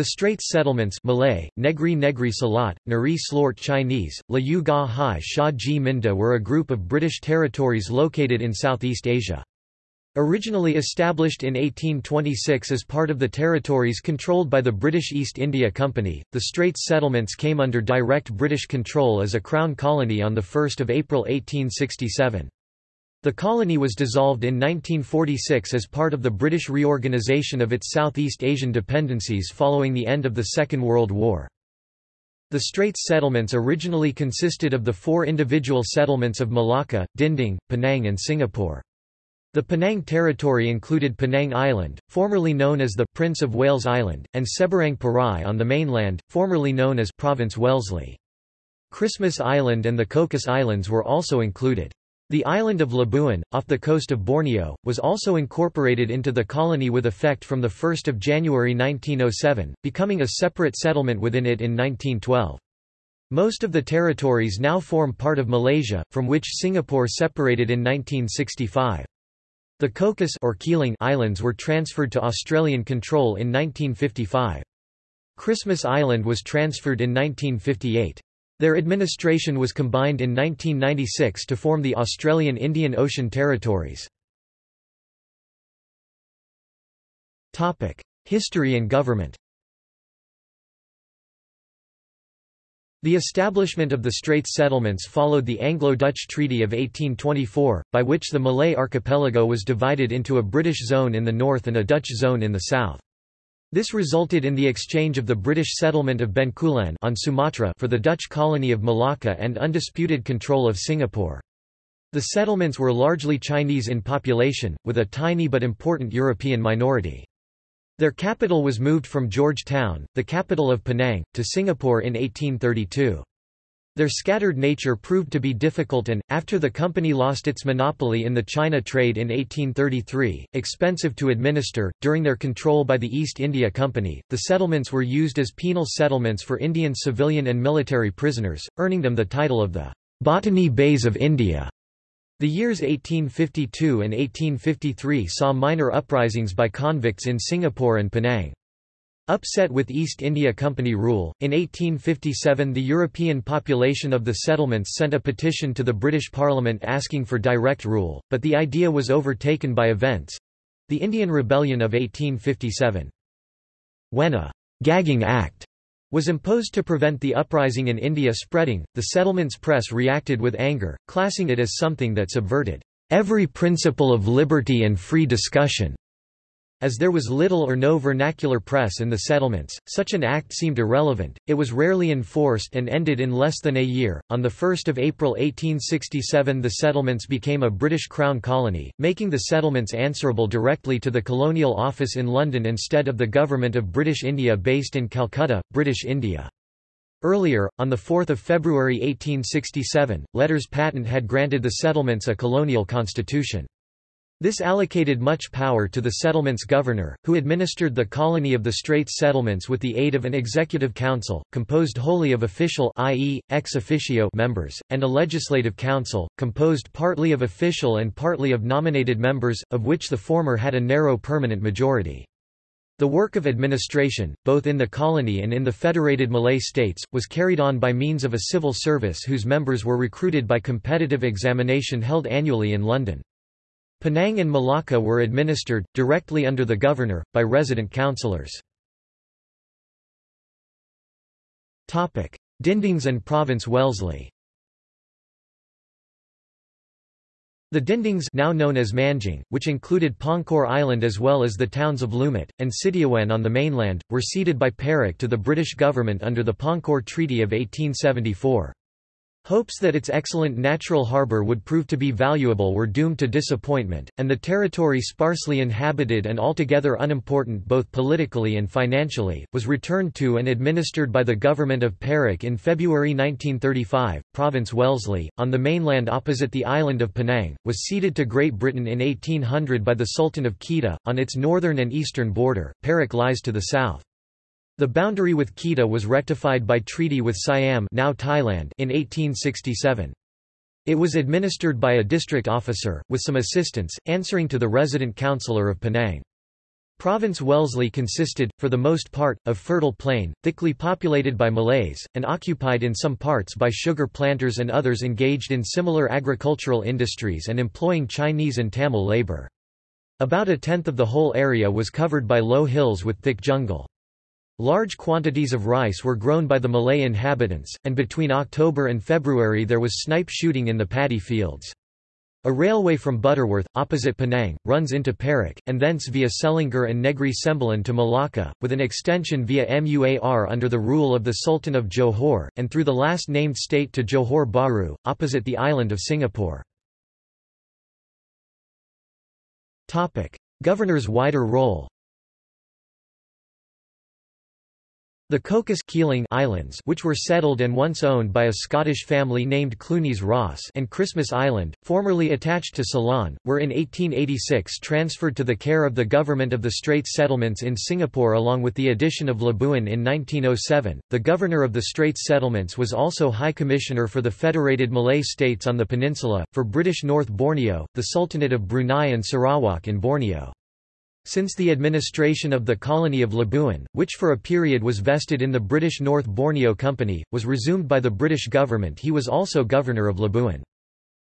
The Straits settlements Malay, Negri Negri Salat, Nari Slort Chinese, La Yu Ga Hai Sha Ji Minda were a group of British territories located in Southeast Asia. Originally established in 1826 as part of the territories controlled by the British East India Company, the Straits settlements came under direct British control as a Crown colony on 1 April 1867. The colony was dissolved in 1946 as part of the British reorganisation of its Southeast Asian dependencies following the end of the Second World War. The Straits settlements originally consisted of the four individual settlements of Malacca, Dinding, Penang and Singapore. The Penang territory included Penang Island, formerly known as the Prince of Wales Island, and Seberang Perai on the mainland, formerly known as Province Wellesley. Christmas Island and the Cocos Islands were also included. The island of Labuan, off the coast of Borneo, was also incorporated into the colony with effect from 1 January 1907, becoming a separate settlement within it in 1912. Most of the territories now form part of Malaysia, from which Singapore separated in 1965. The Cocos or Keeling Islands were transferred to Australian control in 1955. Christmas Island was transferred in 1958. Their administration was combined in 1996 to form the Australian Indian Ocean Territories. History and government The establishment of the Straits settlements followed the Anglo-Dutch Treaty of 1824, by which the Malay archipelago was divided into a British zone in the north and a Dutch zone in the south. This resulted in the exchange of the British settlement of Bencoolen on Sumatra for the Dutch colony of Malacca and undisputed control of Singapore. The settlements were largely Chinese in population, with a tiny but important European minority. Their capital was moved from Georgetown, the capital of Penang, to Singapore in 1832. Their scattered nature proved to be difficult and, after the company lost its monopoly in the China trade in 1833, expensive to administer. During their control by the East India Company, the settlements were used as penal settlements for Indian civilian and military prisoners, earning them the title of the Botany Bays of India. The years 1852 and 1853 saw minor uprisings by convicts in Singapore and Penang. Upset with East India Company rule, in 1857 the European population of the settlements sent a petition to the British Parliament asking for direct rule, but the idea was overtaken by events—the Indian Rebellion of 1857. When a «gagging act» was imposed to prevent the uprising in India spreading, the settlement's press reacted with anger, classing it as something that subverted «every principle of liberty and free discussion» As there was little or no vernacular press in the settlements, such an act seemed irrelevant. It was rarely enforced and ended in less than a year. On the 1st of April 1867, the settlements became a British Crown colony, making the settlements answerable directly to the Colonial Office in London instead of the Government of British India based in Calcutta, British India. Earlier, on 4 February 1867, letters patent had granted the settlements a colonial constitution. This allocated much power to the settlement's governor, who administered the colony of the Straits settlements with the aid of an executive council, composed wholly of official i.e., ex officio members, and a legislative council, composed partly of official and partly of nominated members, of which the former had a narrow permanent majority. The work of administration, both in the colony and in the federated Malay states, was carried on by means of a civil service whose members were recruited by competitive examination held annually in London. Penang and Malacca were administered, directly under the governor, by resident councillors. Dindings and Province Wellesley The Dindings now known as Manjung, which included Pangkor Island as well as the towns of Lumut, and Sitiawan on the mainland, were ceded by Perak to the British government under the Pangkor Treaty of 1874. Hopes that its excellent natural harbour would prove to be valuable were doomed to disappointment, and the territory sparsely inhabited and altogether unimportant both politically and financially, was returned to and administered by the government of Perak in February 1935. Province Wellesley, on the mainland opposite the island of Penang, was ceded to Great Britain in 1800 by the Sultan of Kedah. On its northern and eastern border, Perak lies to the south. The boundary with Kedah was rectified by treaty with Siam now Thailand in 1867. It was administered by a district officer, with some assistance, answering to the resident councillor of Penang. Province Wellesley consisted, for the most part, of fertile plain, thickly populated by Malays, and occupied in some parts by sugar planters and others engaged in similar agricultural industries and employing Chinese and Tamil labor. About a tenth of the whole area was covered by low hills with thick jungle. Large quantities of rice were grown by the Malay inhabitants, and between October and February there was snipe shooting in the paddy fields. A railway from Butterworth, opposite Penang, runs into Perak, and thence via Selangor and Negri Sembilan to Malacca, with an extension via Muar under the rule of the Sultan of Johor, and through the last named state to Johor Bahru, opposite the island of Singapore. Governor's wider role The Cocos Keeling Islands which were settled and once owned by a Scottish family named Clunies Ross and Christmas Island, formerly attached to Ceylon, were in 1886 transferred to the care of the Government of the Straits Settlements in Singapore along with the addition of Labuan in 1907. The Governor of the Straits Settlements was also High Commissioner for the Federated Malay States on the peninsula, for British North Borneo, the Sultanate of Brunei and Sarawak in Borneo. Since the administration of the colony of Labuan, which for a period was vested in the British North Borneo Company, was resumed by the British government he was also governor of Labuan.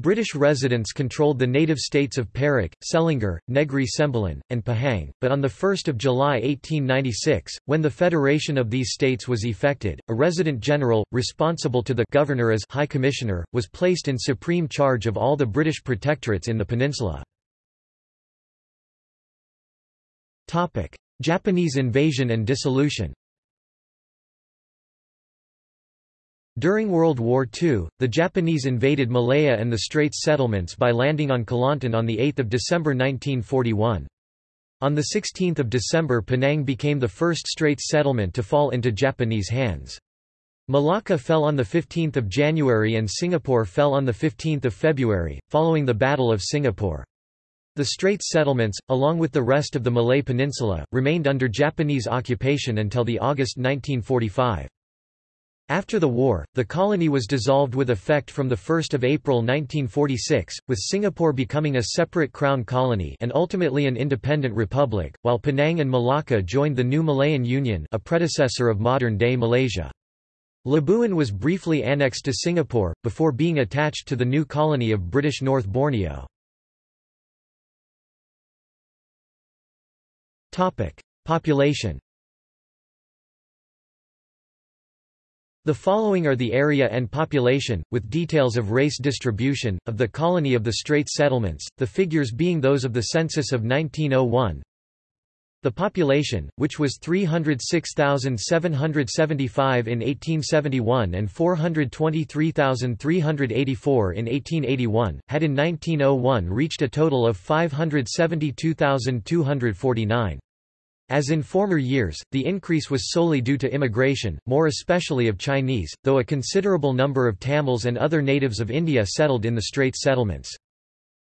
British residents controlled the native states of Perak, Selangor, Negri Sembilan, and Pahang, but on 1 July 1896, when the federation of these states was effected, a resident general, responsible to the governor as High Commissioner, was placed in supreme charge of all the British protectorates in the peninsula. Topic: Japanese invasion and dissolution. During World War II, the Japanese invaded Malaya and the Straits settlements by landing on Kelantan on 8 December 1941. On 16 December Penang became the first Straits settlement to fall into Japanese hands. Malacca fell on 15 January and Singapore fell on 15 February, following the Battle of Singapore. The Straits settlements, along with the rest of the Malay Peninsula, remained under Japanese occupation until the August 1945. After the war, the colony was dissolved with effect from 1 April 1946, with Singapore becoming a separate crown colony and ultimately an independent republic, while Penang and Malacca joined the new Malayan Union a predecessor of modern-day Malaysia. Labuan was briefly annexed to Singapore, before being attached to the new colony of British North Borneo. Topic: Population. The following are the area and population, with details of race distribution, of the colony of the Straits settlements, the figures being those of the census of 1901. The population, which was 306,775 in 1871 and 423,384 in 1881, had in 1901 reached a total of 572,249. As in former years, the increase was solely due to immigration, more especially of Chinese, though a considerable number of Tamils and other natives of India settled in the Straits settlements.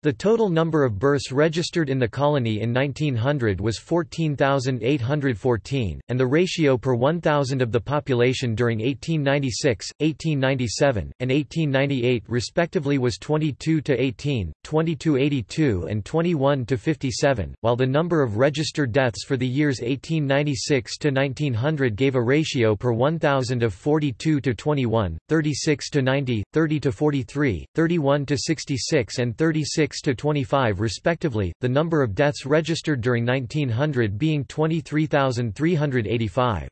The total number of births registered in the colony in 1900 was 14,814, and the ratio per 1,000 of the population during 1896, 1897, and 1898 respectively was 22 to 18, 22 82 and 21 to 57, while the number of registered deaths for the years 1896 to 1900 gave a ratio per 1,000 of 42 to 21, 36 to 90, 30 to 43, 31 to 66 and 36 to 25 respectively, the number of deaths registered during 1900 being 23,385.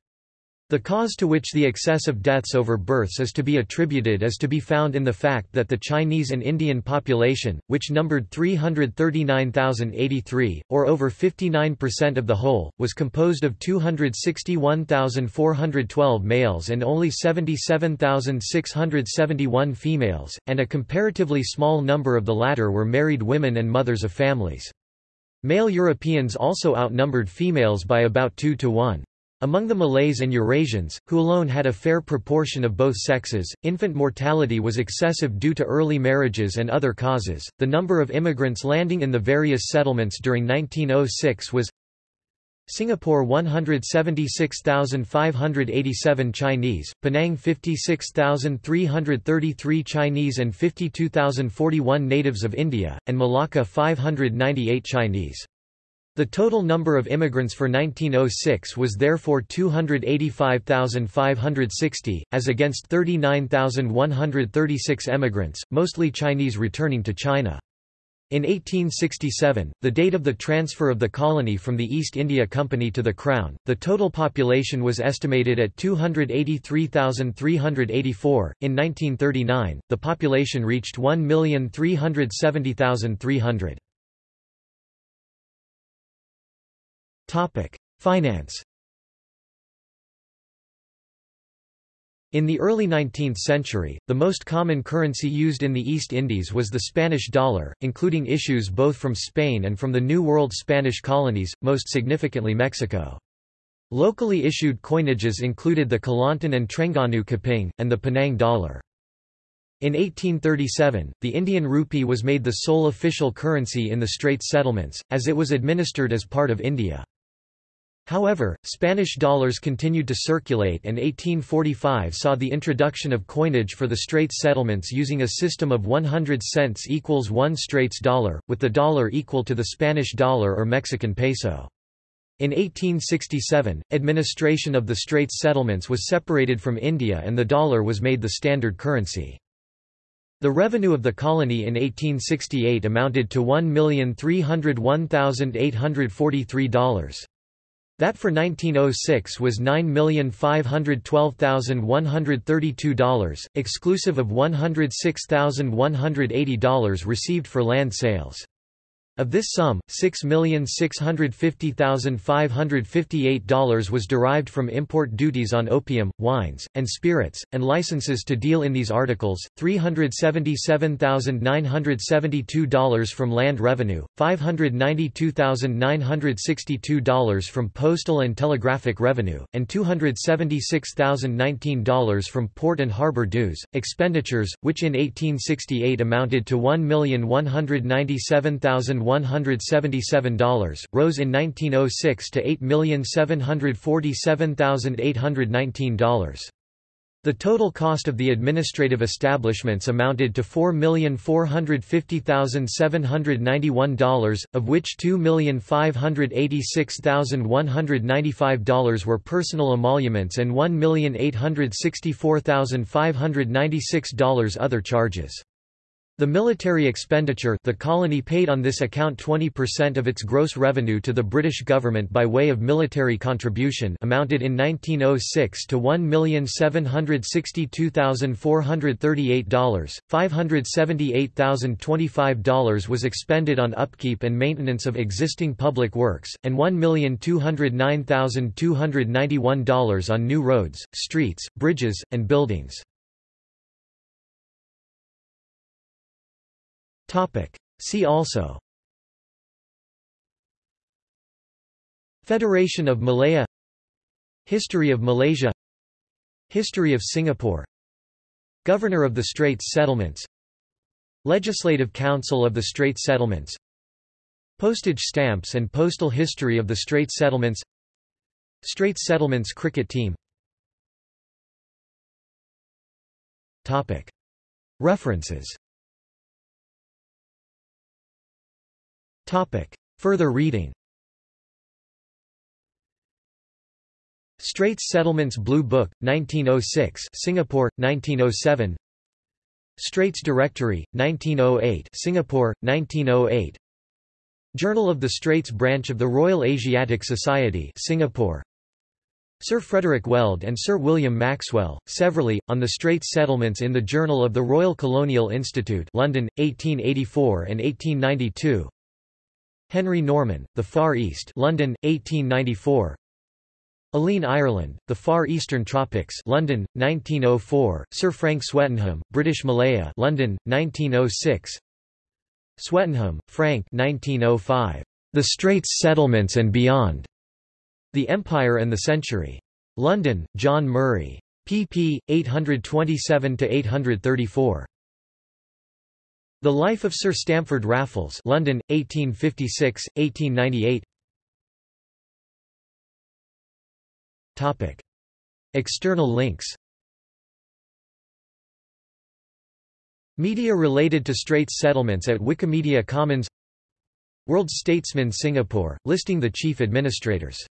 The cause to which the excess of deaths over births is to be attributed is to be found in the fact that the Chinese and Indian population, which numbered 339,083, or over 59% of the whole, was composed of 261,412 males and only 77,671 females, and a comparatively small number of the latter were married women and mothers of families. Male Europeans also outnumbered females by about 2 to 1. Among the Malays and Eurasians, who alone had a fair proportion of both sexes, infant mortality was excessive due to early marriages and other causes. The number of immigrants landing in the various settlements during 1906 was Singapore 176,587 Chinese, Penang 56,333 Chinese and 52,041 natives of India, and Malacca 598 Chinese. The total number of immigrants for 1906 was therefore 285,560, as against 39,136 emigrants, mostly Chinese returning to China. In 1867, the date of the transfer of the colony from the East India Company to the Crown, the total population was estimated at 283,384. In 1939, the population reached 1,370,300. Topic: Finance. In the early 19th century, the most common currency used in the East Indies was the Spanish dollar, including issues both from Spain and from the New World Spanish colonies, most significantly Mexico. Locally issued coinages included the Kelantan and Terengganu keping, and the Penang dollar. In 1837, the Indian rupee was made the sole official currency in the Straits settlements, as it was administered as part of India. However, Spanish dollars continued to circulate and 1845 saw the introduction of coinage for the Straits settlements using a system of 100 cents equals 1 Straits dollar, with the dollar equal to the Spanish dollar or Mexican peso. In 1867, administration of the Straits settlements was separated from India and the dollar was made the standard currency. The revenue of the colony in 1868 amounted to $1,301,843. That for 1906 was $9,512,132, exclusive of $106,180 received for land sales. Of this sum, $6,650,558 was derived from import duties on opium, wines, and spirits, and licenses to deal in these articles, $377,972 from land revenue, $592,962 from postal and telegraphic revenue, and $276,019 from port and harbor dues. Expenditures, which in 1868 amounted to $1,197,000 $177, rose in 1906 to $8,747,819. The total cost of the administrative establishments amounted to $4,450,791, of which $2,586,195 were personal emoluments and $1,864,596 other charges. The military expenditure the colony paid on this account 20% of its gross revenue to the British government by way of military contribution amounted in 1906 to $1,762,438, $578,025 was expended on upkeep and maintenance of existing public works, and $1,209,291 on new roads, streets, bridges, and buildings. Topic. See also. Federation of Malaya. History of Malaysia. History of Singapore. Governor of the Straits Settlements. Legislative Council of the Straits Settlements. Postage stamps and postal history of the Straits Settlements. Straits Settlements cricket team. References Topic. Further reading. Straits Settlements Blue Book, 1906 Singapore, 1907 Straits Directory, 1908 Singapore, 1908 Journal of the Straits Branch of the Royal Asiatic Society Singapore. Sir Frederick Weld and Sir William Maxwell, severally, on the Straits Settlements in the Journal of the Royal Colonial Institute London, 1884 and 1892 Henry Norman, The Far East London, 1894 Alleyne Ireland, The Far Eastern Tropics London, 1904, Sir Frank Swettenham, British Malaya London, 1906 Swettenham, Frank 1905. The Straits Settlements and Beyond. The Empire and the Century. London, John Murray. pp. 827–834. The Life of Sir Stamford Raffles London, 1856, 1898 Topic. External links. Media related to Straits settlements at Wikimedia Commons. World Statesman Singapore, listing the chief administrators